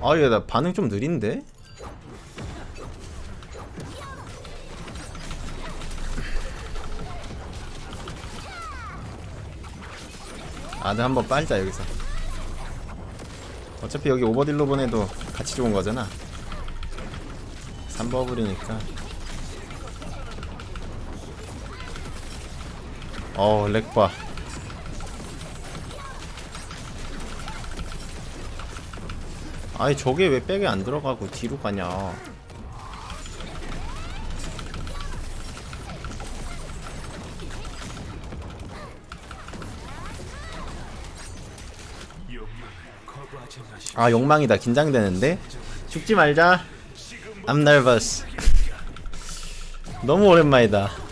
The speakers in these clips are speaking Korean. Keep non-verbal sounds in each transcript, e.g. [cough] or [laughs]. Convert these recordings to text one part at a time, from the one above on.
아얘 나 반응 좀 느린데? 아들 한번 빨자 여기서. 어차피 여기 오버딜로 보내도 같이 좋은 거잖아. 3버블이니까. 어 렉봐 아니 저게 왜 백에 안 들어가고 뒤로 가냐? 아 욕망이다. 긴장되는데? 죽지 말자. Nervous. [laughs] 너무 오랜만이다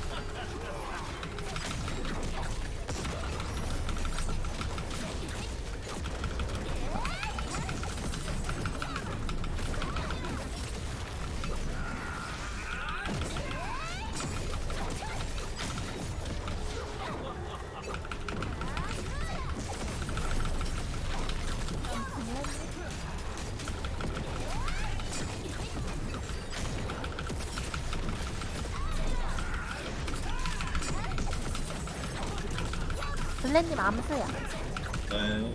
블랙님 암수야. 네.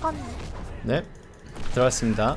건네 들어갔습니다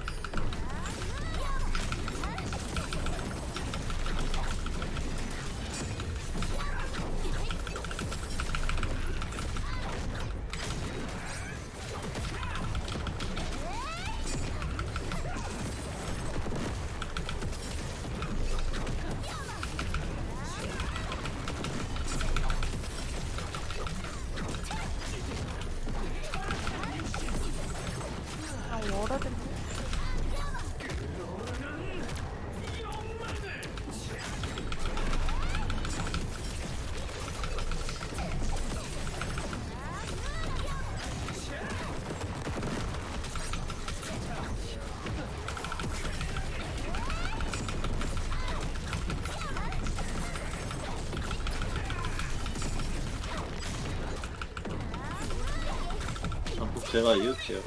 제가 이을게요.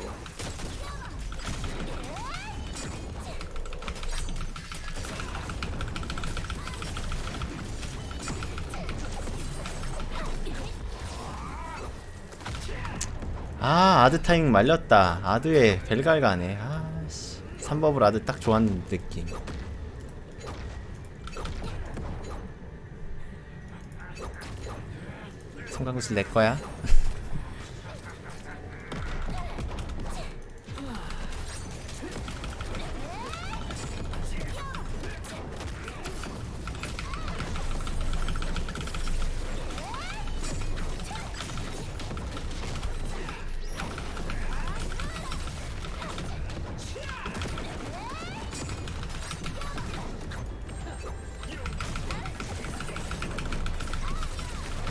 아 아드 타임 말렸다. 아드에 벨갈 가네. 아씨. 3버블 아드 딱 좋아하는 느낌. 성광구슬 내 거야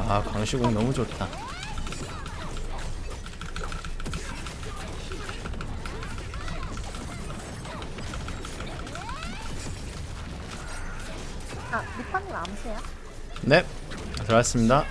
아 광시공 너무 좋다 아 리퍼님 암수야. 네 들어갔습니다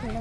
네.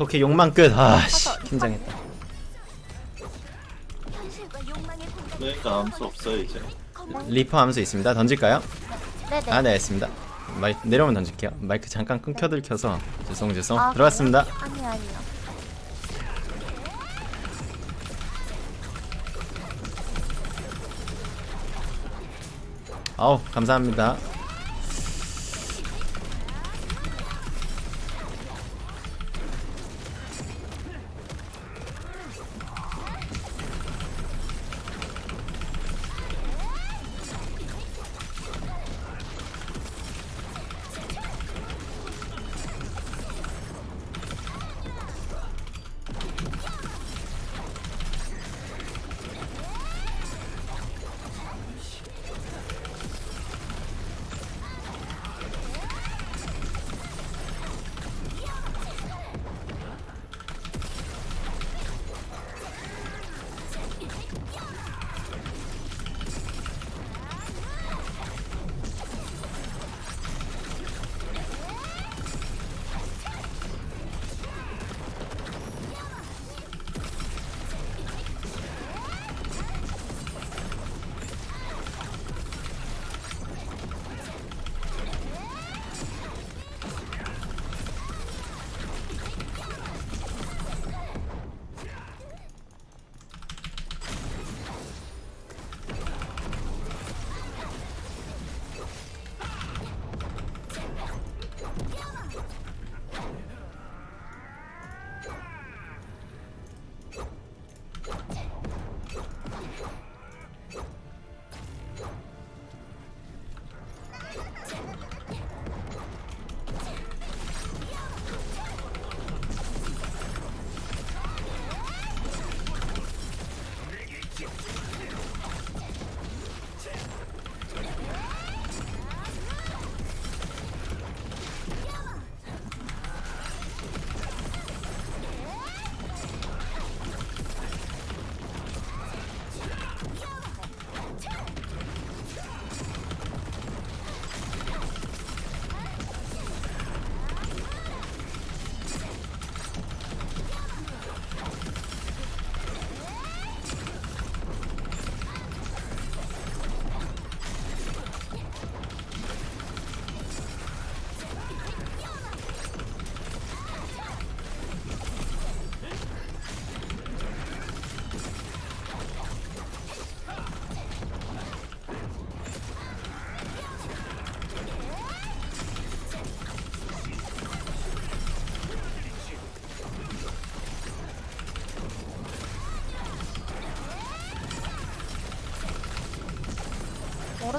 오케이 욕망 끝 아 씨, 긴장했다 그러니까 암수 없어요 이제. 리퍼 암수 있습니다 던질까요? 네네. 아네 알겠습니다 마이, 내려오면 던질게요 마이크 잠깐 끊겨 들켜서 죄송 죄송 아, 들어갔습니다? 아니 아니요. 아우 감사합니다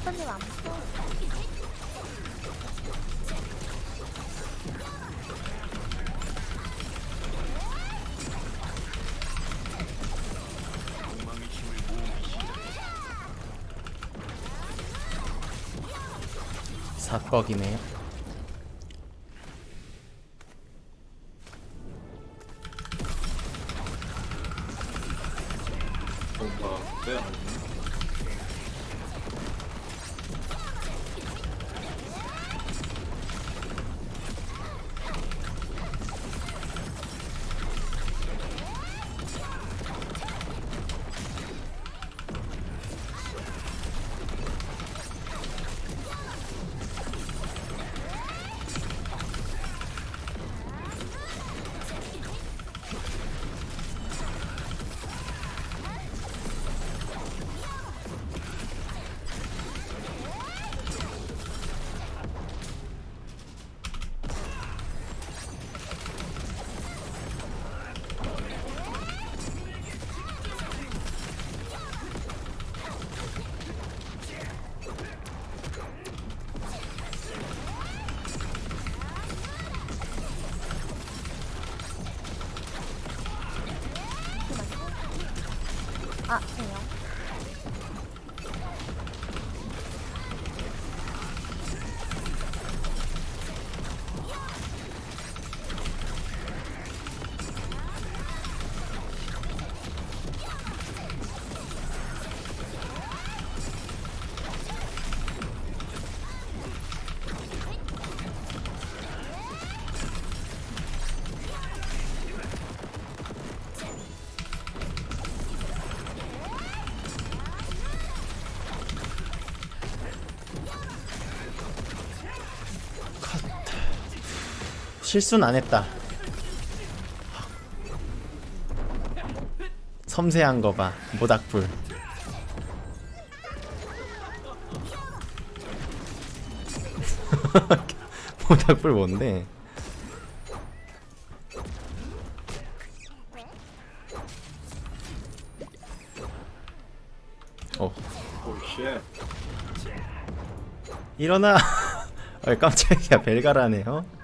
워러드님 암수. 사꺽이네요 뭔가 빼야 아, 실수는 안 했다. 섬세한 거 봐. 모닥불. [laughs] 모닥불 뭔데? 어, 일어나. 어, [laughs] 깜짝이야. 벨가라네요.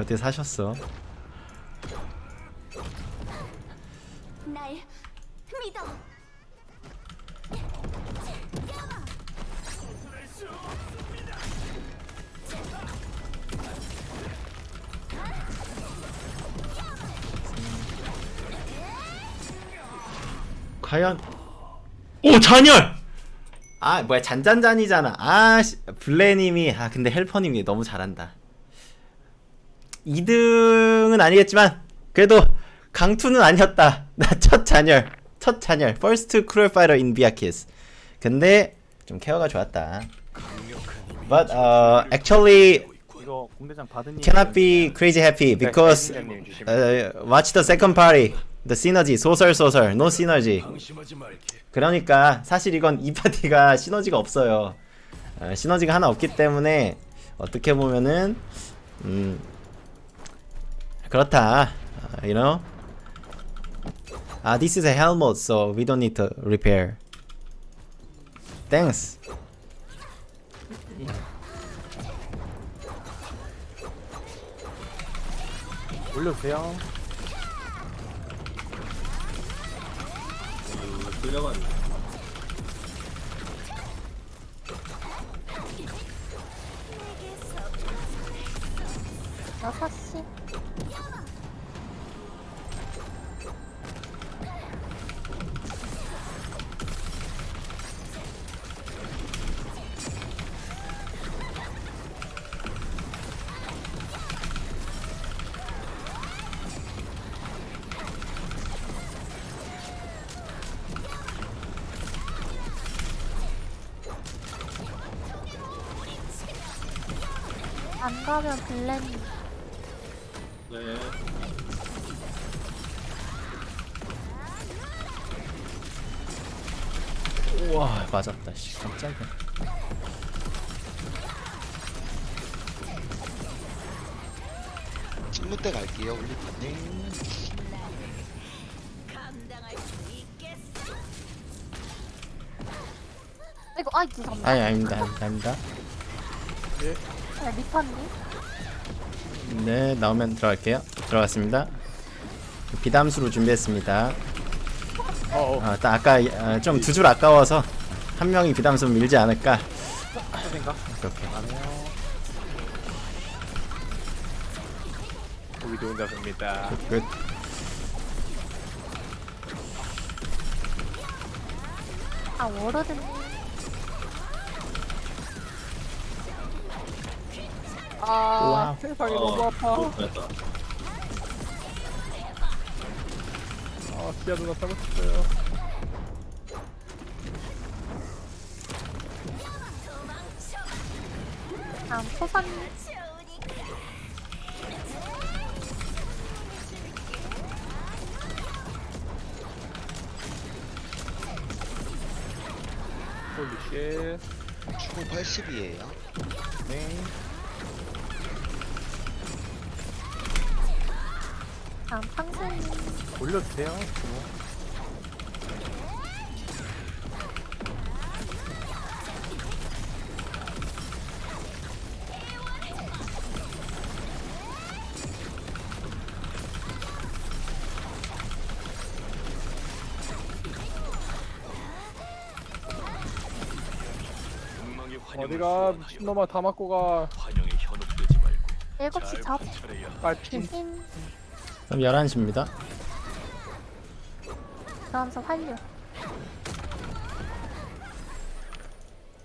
어떻게 사셨어? 날 믿어. 과연 오 잔열 아 뭐야 잔잔잔이잖아 아 씨, 블레님이 아 근데 헬퍼님이 너무 잘한다 2등은 아니겠지만 그래도 강투는 아니었다 나 첫 잔열 첫 잔열 first cruel fighter in 비아키스 근데 좀 케어가 좋았다 but uh, actually cannot be crazy happy because uh, watch the second party the synergy 소설 소설 no synergy 그러니까 사실 이건 이 파티가 시너지가 없어요 어, 시너지가 하나 없기 때문에 어떻게 보면은 음 그렇다 어, you know 아 this is a helmet so we don't need to repair thanks 올려주세요. 음, 끌려갔네 여섯 시. 안 가면 블렌 네. 우와 맞았다 씨. 깜짝이야. 직무 때 갈게요 올리파님 이거 아이 죄송합니다. 아니 아닙니다 아닙니다, 아닙니다 네, 리파님. 네 나오면 들어갈게요 들어갔습니다 비담수로 준비했습니다 어어. 아, 딱 아까 어, 좀두 줄 아까워서 한 명이 비담수 밀지 않을까 생각 오케이. 보기 좋은 자세입니다. 끝 아 워러드님. 아 세상에 너무 아파. 어, 됐다 아 기아 누나 타고 싶어요. 다음 포선님. 홀리쉣. 추구 80이에요 네. 다음 팡스님. 올려주세요. 뭐. 어디가 미친놈아 다 맞고 가. 일곱 시 접. 빨핀. 인. 그럼 11시입니다. 그러면서 활류.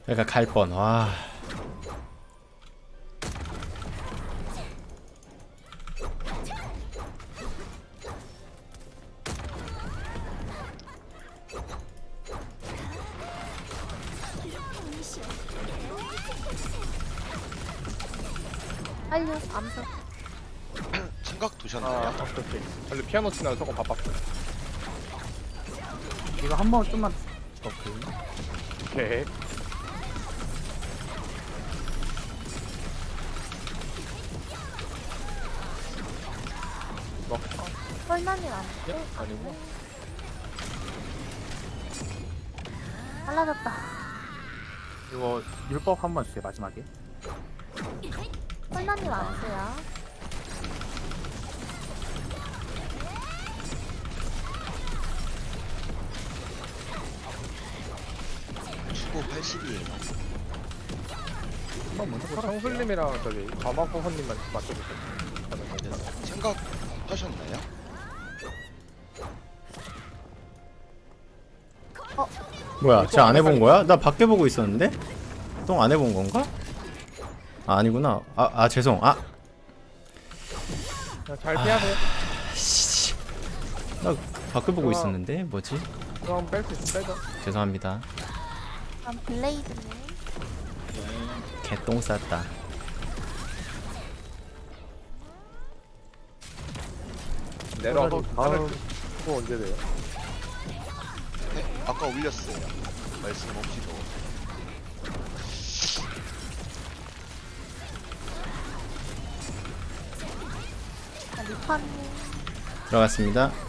그러니까 갈뻔와 원래 피아노 치나 저거 바빴어 이거 한 번 좀만 그- 오케이 오케이. 먹자 설마님 안 예? 야? 아니구나 빨라졌다. 이거 율법 한 번 주세요 마지막에. 설마님 안 쓰요? 119, 80이에요. 한번 먼저 그 팔아. 청술님이랑 저기 과마포 헌님만 맞춰보세요. 저는 이제 생각하셨나요? 뭐야, 쟤 안 해본 거야? 나 밖에 보고 있었는데? 똥 안 해본 건가? 아, 아니구나. 아, 아, 죄송. 아, 그냥 잘 피하세요. 아, 나 밖에 보고 있었는데? 뭐지? 그럼 뺄수 있으면 빼죠. 죄송합니다. 다음 블레이드님. 네. 개똥 쌌다 내려와서 다음 언제 돼요? 네, 아까 올렸어요. 말씀 없이도. 자, 리파님. 들어갔습니다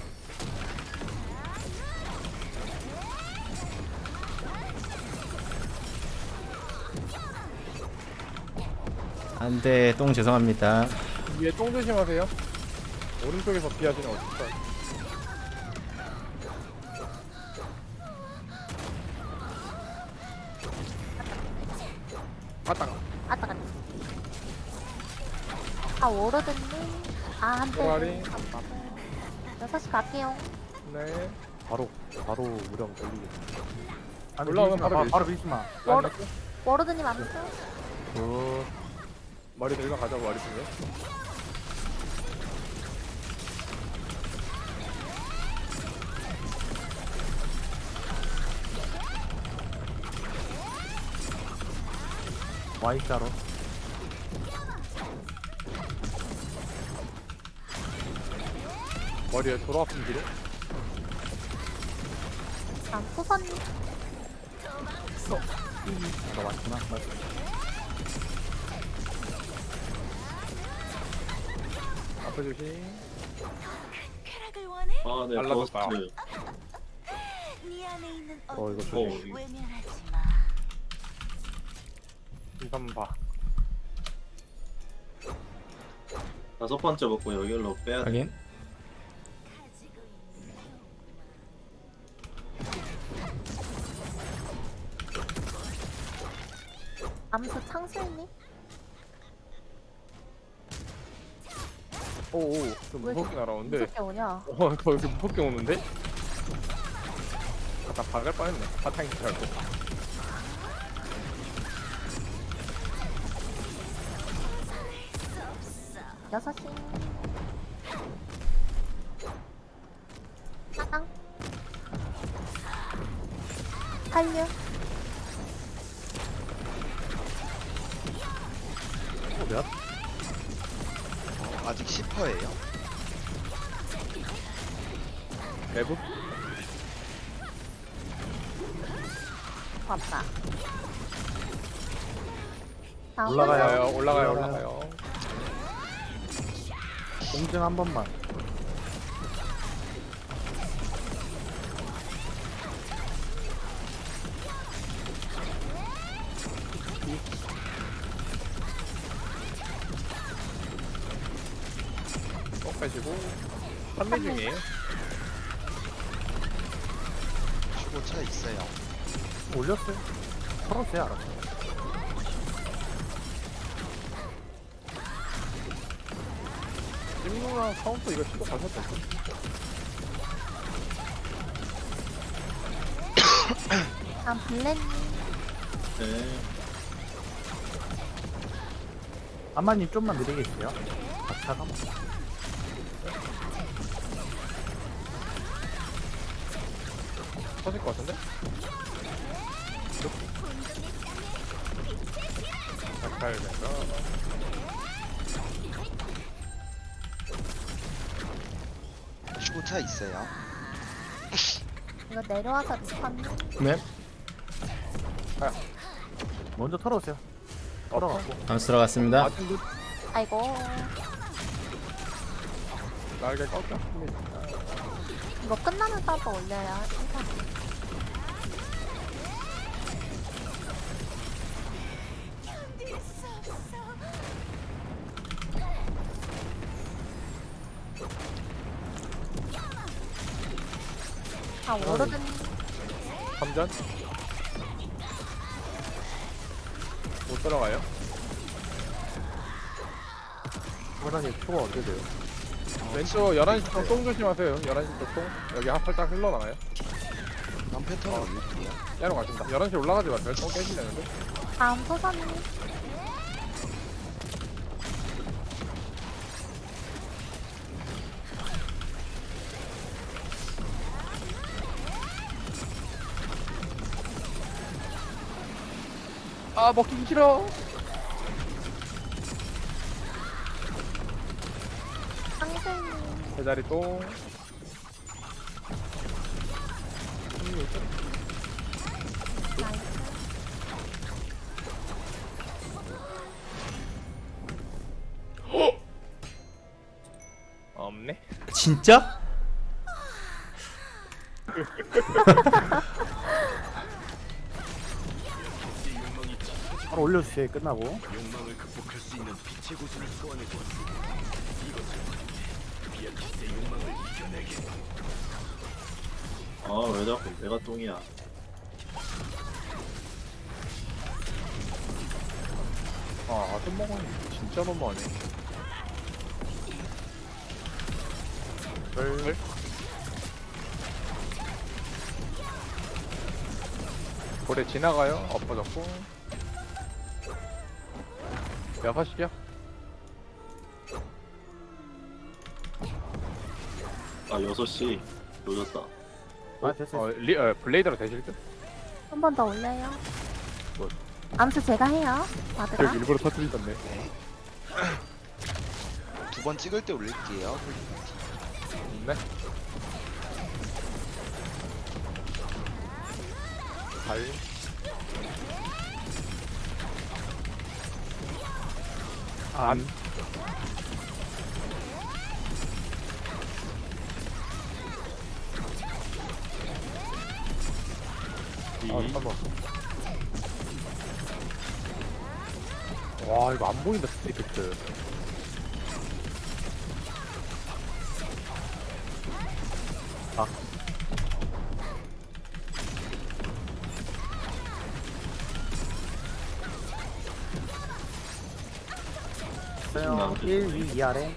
안돼 똥 죄송합니다 위에 똥 조심하세요 오른쪽에서 피하시는 어떡할 아따 아따 갔다. 아, 워로드님. 아, 한 대. 꼬라리. 안 받아. 6시 갈게요. 네 바로 바로 무령 돌리게 올라오면 바로 마, 밀지. 바로 밀지 마 워로, 워로드님 암수. 굿. 머리 들고 가자고 머리 중에 Y자로. 머리에 아픈 길에 다음 소선님. 너 맞구나. 맞 앞에 조심 쾌락을 원해? 아, 네, 날라갔다. 버스트. 네 안에 있는 어, 이거 좀- 어둠을 외면하지 마. 이선 봐 다섯 번째 먹고 여기로 빼야 돼. 확인 가지고 있는 암수 창술님. 오오 좀 왜 무섭게 날아오는데 무섭게 오냐? 어, [laughs] 더 이렇게 무섭게 오는데? 아까 박을 뻔했네. 바탕인 줄 알고. 6시. 사당. 한류. 다음 올라가요. 올라가요, 올라가요, 올라가요. 올라가요. 공증 한 번만 올렸어요 털었어요 알았어 찜누랑 카운터 이거 시도 가셨다. 다음 블렌님. 네. 아마님 좀만 느리게 있어요 박차가 터 차 있어요. 이거 내려와서 리펀. 네 먼저 털어오세요. 털어갖고. 암수 들어갔습니다 아직 그 아이고. 날개 꺾였습니다. 이거 끝나면 따로 올려야. 일단 아 오르든 감전. 못 들어가요? 호랑이 표가 언제 돼요? 왼쪽 11시 쪽똥 조심하세요. 11시 쪽 똥. 여기 한 살짝 흘러나가요. 다음 패턴 올릴게요. 깨러 가신다. 11시 올라가지 마세요. 똥 깨지려는데. 다음 소선이. 아, 먹기 싫어. 제자리 똥. 나이스. 없네. 진짜? [laughs] 바로 올려주세요. 끝나고. 아왜 자꾸 내가 똥이야 아, 좀 먹으면 진짜 너무하네. 별. 고래 지나가요. 엎어졌고. 여섯시요? 아 6시 늦었다 아, 됐어요. 어, 리, 어, 블레이드로 되실 듯? 한 번 더 올려요. 뭐? 암수 제가 해요. 마드가. 저 일부러 터뜨리던데. [laughs] 두 번 찍을 때 올릴게요. 네. 발. 안. 아, 잠깐만. 와, 이거 안 보인다, 스티커트. 1, 2, 2 아래.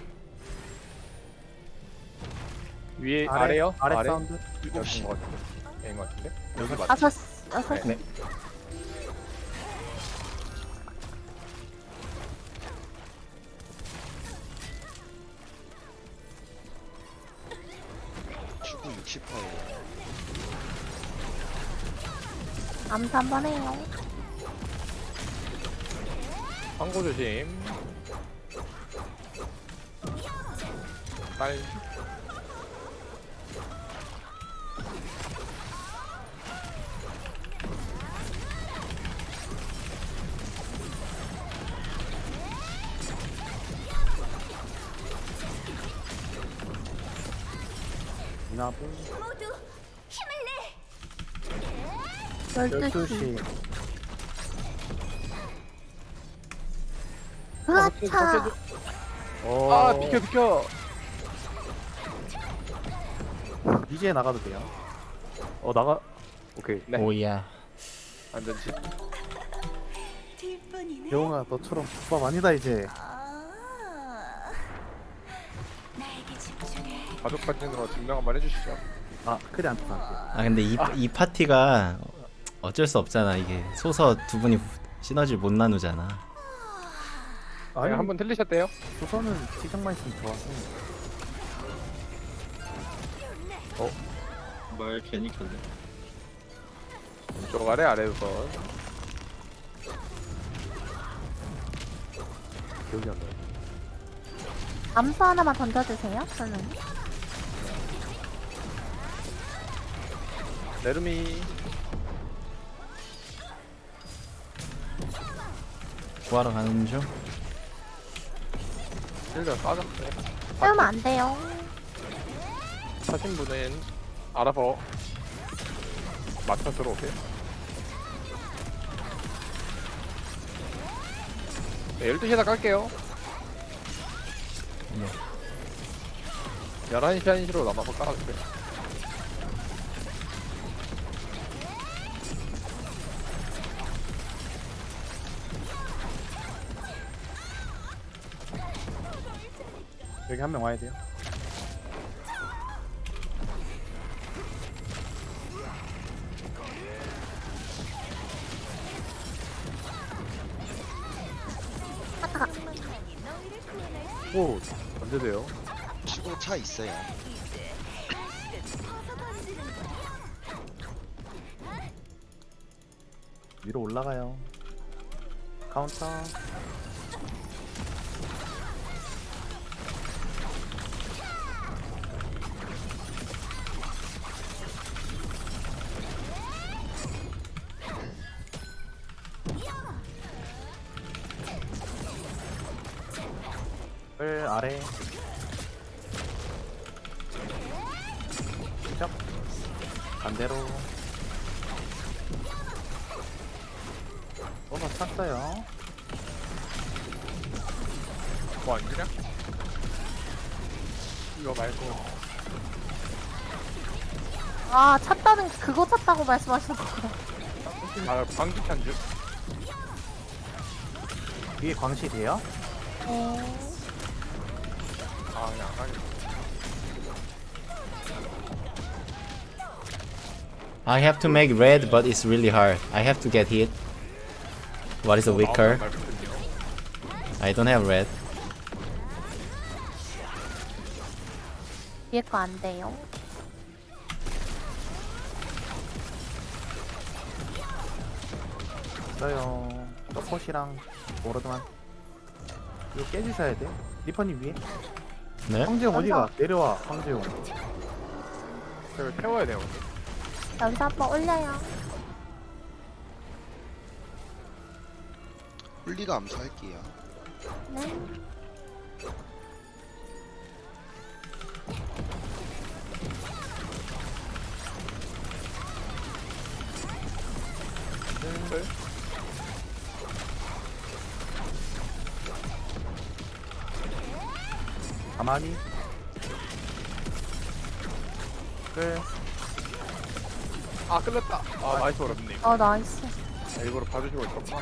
위에 아래, 아래요? 아래 사운드. 여기인 것 같은데. 여기인 것 같은데. 여기 맞. 다섯, 여섯. 네. 추구 60%예요. 암수 한번 해요. 광고 조심. 빨. 이나부. 모두 힘을 내. 열두 시. 12시. 으아차. 어, 아 비켜 비켜. 이제 나가도 돼요. 어, 나가. 오케이. 네. 오야. 뒷분이네. 영웅아, 너처럼 부밥 아니다, 이제. 아. 가족 사진으로 증명 한번 해주시죠. 아, 크리 안 떠날게요. 아 근데 이, 이 파티가 어쩔 수 없잖아 이게 소서 두 분이 시너지를 못 나누잖아 아니 아니, 한번 틀리셨대요? 조선은 시장만 있으면 좋아서. 말 괜히 켰네 왼쪽 아래 아래 우선. 기억이 안 나요. 암수 하나만 던져주세요. 저는. 내르미 구하러 가는 중. 실드 빠졌어요 세우면 안 돼요. 하신 분은 알아서 맞춰 들어오세요 네 12시에다 깔게요 네. 11시 1시로 남아서 깔아주세요 여기 한 명 와야 돼요. 오, 언제 돼요? 치고 차 있어요. 위로 올라가요. 카운터. 아래. chấp 반대로. 뭐가 찼어요. 뭐 아니냐? 이거 말고 아 찼다는 그거 찼다고 말씀하시는 거구나. 아 방귀 찬줄 위에 광실이에요? 네. I have to make red, but it's really hard. I have to get hit. What is a weaker? 말거든요 I don't have red. 위에 거안 돼요. 있어요. 서폿이랑 오로드만. 이거 깨주셔야 돼. 리퍼님 위에. 네? 황재용 어디가? 내려와, 황재용. 저걸 태워야 돼요 근데 여기서 한번 올려요. 홀리가 암수할게요. 네. 네. 가만히. 끌. 아 끌렸다 아 나이스 어렵네 어 나이스. 아, 일부러 봐주시고 있었구나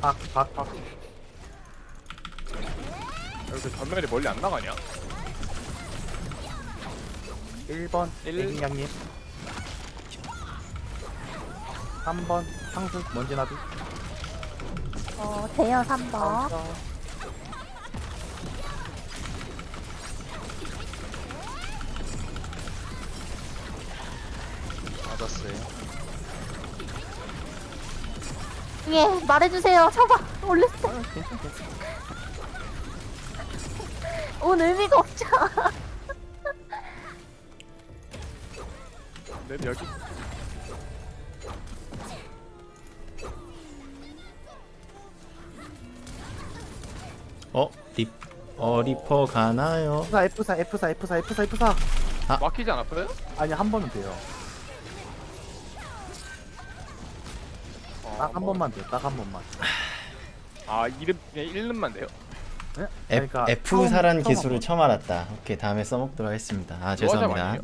박, 박, 박. 여기 전멸이 멀리 안 나가냐? 1번, 일. 애기냥님. 3번, 상수, 먼지나비. 어 돼요 3번. 카운 터. 맞았어요. 위에 말해주세요. 쳐봐. 올렸어. 아, 괜찮, 괜찮. 온 의미가 없죠. [laughs] 네 여기 어? 리, 어, 리퍼 가나요? F4, F4, F4, F4, F4, F4. 막히지 않았어요? 아니, 한 번은 돼요. 딱한 뭐. 번만 돼요, 딱 한 번만. 아 이름 그냥 1름만 돼요? 네? F, 그러니까 F 처음 기술을. 처음 알았다. 오케이, 다음에 써먹도록 하겠습니다. 아, 죄송합니다.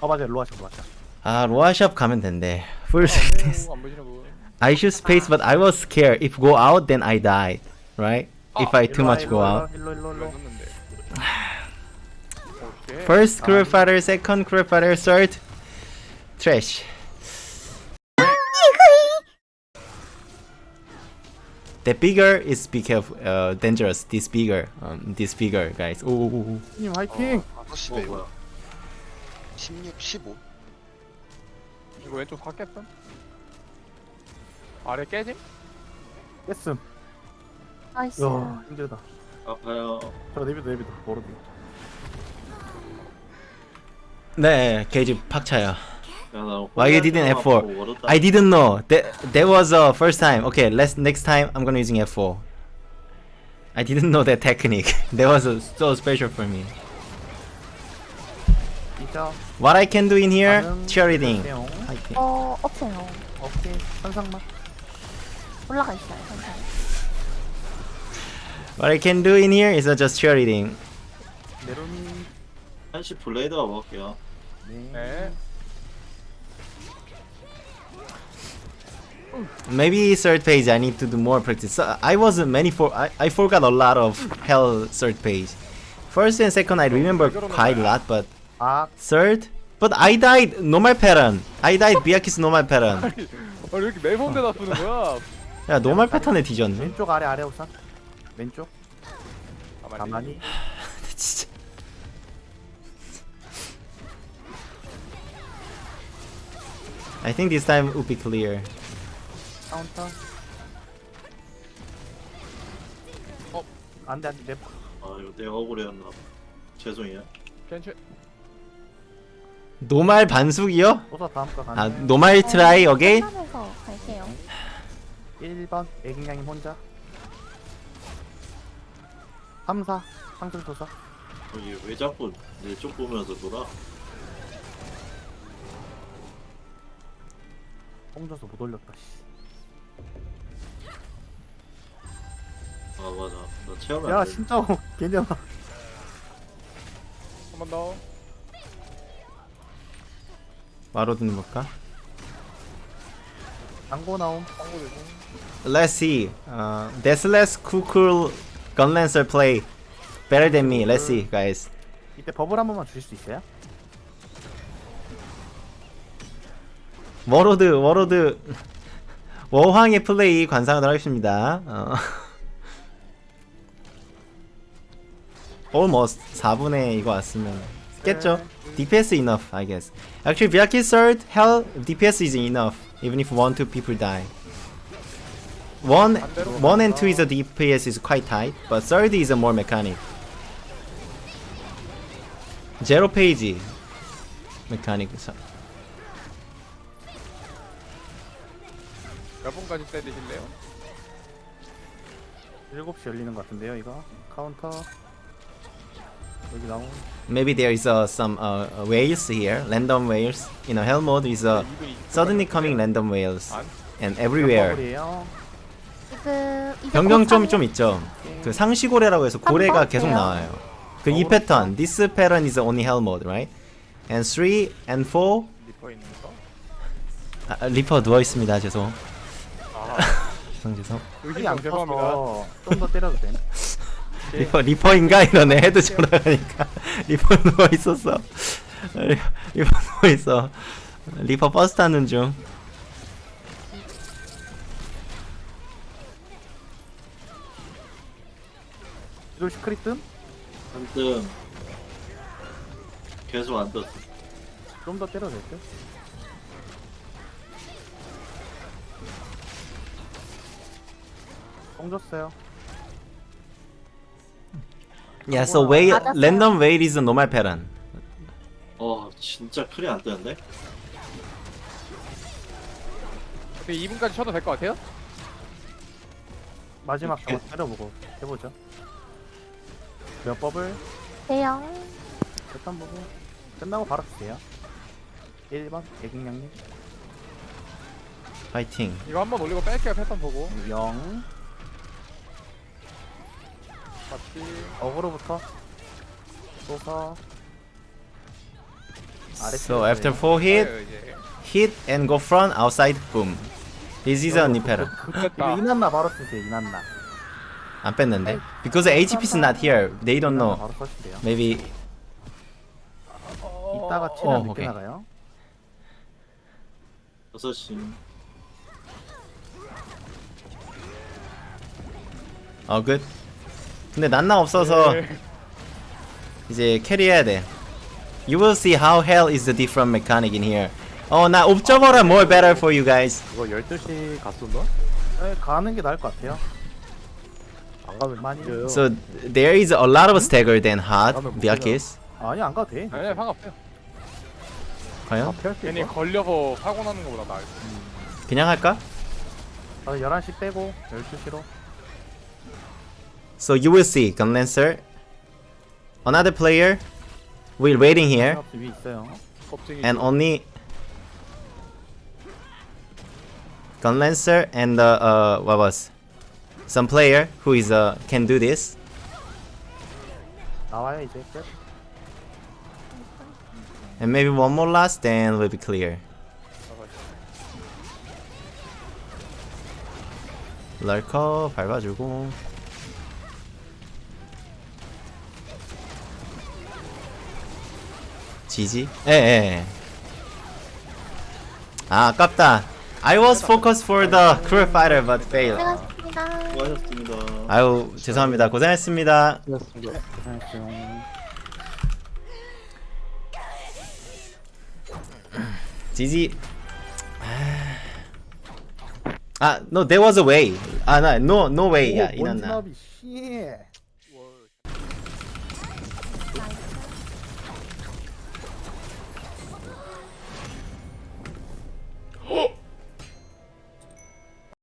어, 맞아요, 로아샵, 로아샵. 아, 로아샵 가면 된대. 아. 네, 안 보시는 분 I shoot space, but I was scared. If go out, then I died. Right? If I too much 일로 go 와, out. 일로, 일로, 일로. 넣었는데 오케이 First crew fighter, second crew fighter, third trash. The bigger is be careful, uh, dangerous. This bigger, um, this bigger, guys. 오, 님 화이팅! 5시 어 배우. 뭐야 16, 15. 이거 왼쪽 다 깼음? 아래 깨짐? 깼음. 나이스. 야, 힘들다. 아파요 저 내비도, 내비도. 모르도. 네, 게이지 팍 차요. 야나 Why you didn't F4? I didn't know. That that was the first time. Okay, let's next time I'm gonna using F4. I didn't know that technique. [laughs] that was uh, so special for me. 이죠. What I can do in here? 반응 Cheerleading. 주세요. 화이팅. 어 없어요. 오케이. 현상만. 올라가 있어요. 선생. What I can do in here is uh, just cheerleading. 메론이. 한시 블레이드가 먹을게요 네. Maybe third page I need to do more practice. So, I was many for I, I forgot a lot of hell third page. First and second I remember quite a lot, but 아, third. But I died normal pattern. I died Biakis normal pattern. 어, [laughs] 왜 이렇게 매번대다 쓰는 거야? 야 노말 패턴에 뒤졌네. 왼쪽 아래 아래 우선. 왼쪽. 가만히. 가만히. [laughs] 진짜. I think this time will be clear. 카운터. 어. 안돼 안돼. 내 아 이거 내가 억울해였나 봐 죄송해요 괜찮. Normal 반숙이요? 우선 다음 거아 가네. Normal try again? 끝나면서 갈게요. 1번 애기냥이 혼자. 3, 4 상승 도사. 이게 왜 자꾸 내 쪽 보면서 놀아 뽕줘서 못 올렸다. 씨. 아 맞아 나 체험을 야 안 돼. 진짜 개념아. 한번 더. 와로드는 볼까? 당고 나옴. 광고 대신. Let's see. Uh, Deathless Kukul Gunlancer play better than me. Let's see, guys. 이때 버블 한 번만 주실 수 있어요? 워로드 워로드 [laughs] 워황의 플레이 관상하도록 하겠습니다. 어. [laughs] Almost 4분의 이거 왔으면 깼죠? DPS enough, I guess. Actually, Vyaki third, hell, DPS is enough, even if one, two people die. One, one and two is a DPS is quite tight, but third is a more mechanic. Zero page mechanic. 몇 분까지 때리실래요? 7시 열리는 것 같은데요 이거 카운터 여기 Maybe there is uh, some uh, uh, whales here, random whales. You know, hell mode is uh, suddenly coming random whales 안? and everywhere. 버블이에요 지금 이제 변경 좀 있죠. 그 상시고래라고 해서 고래가 계속. 나와요. 그 이 패턴, this pattern is only hell mode, right? And 3 and 4, 리퍼 있는 거. 아, 리퍼 누워 있습니다. 죄송. 아, 죄송 죄송. 흙이 안 의심성 죄송합니다. 떠서 좀더 때려도 돼 리퍼 리퍼인가? 이러네. 헤드 돌아가니까. [laughs] 리퍼 누워 있었어. [laughs] 리퍼 누워 있어. 리퍼 버스 타는 중. 이럴 시크릿 한뜸. 계속 안 떴어. 뜸좀 더 때려도 될듯 뽕 줬어요 Yeah, so wait, 맞았어요. random wait is a normal pattern. 어 진짜 크리 안 뜨는데? 근데 2분까지 쳐도 될 것 같아요? 마지막 한번 때려보고 해보죠 몇 버블 대형. 일단 보고 끝나고 바로 주세요 1번 애기냥님 파이팅. 이거 한번 올리고 뺄게요 패턴 보고. 0 어그로부터 쏘서 So after four hit, 네, 이제. hit and go front, outside, boom. This is a new pattern. 됐다. 이거 이난나 바로 쓰세요 이난나 안 뺐는데? Because HP is not here. They don't know. Maybe 이따가 최대한 어, 늦게. 나가요 6시 어 good. 근데 난나 없어서 네. 이제 캐리해야 돼. You will see how hell is the different mechanic in here. 어, 나 옵저버라 more better for you guys. 이거 12시 갔었나? 네, 가는 게 나을 것 같아요 안 가면 많이 이겨요. So there is a lot of stagger than hot Biakis. 아니 안 가도 돼 아니 상관없어요. 과연? 괜히? 걸려서 사고 나는 것보다 나을 그냥 할까? 아 11시 빼고 12시로 So you will see Gunlancer Another player Will waiting here 없이 위 있어요 겁쟁이 and only Gunlancer and uh, uh what was some player who is uh can do this 나와요 이제 끝 and maybe one more last then we'll be clear 럴커 밟아주고 지지? 예예 아 아깝다 I was focused for the cruel fighter but failed 고생하셨습니다. 수고하셨습니다. 아유 죄송합니다 고생했습니다 고생했어요 지지 아 no there was a way 아나 no no way 야씨 Oh!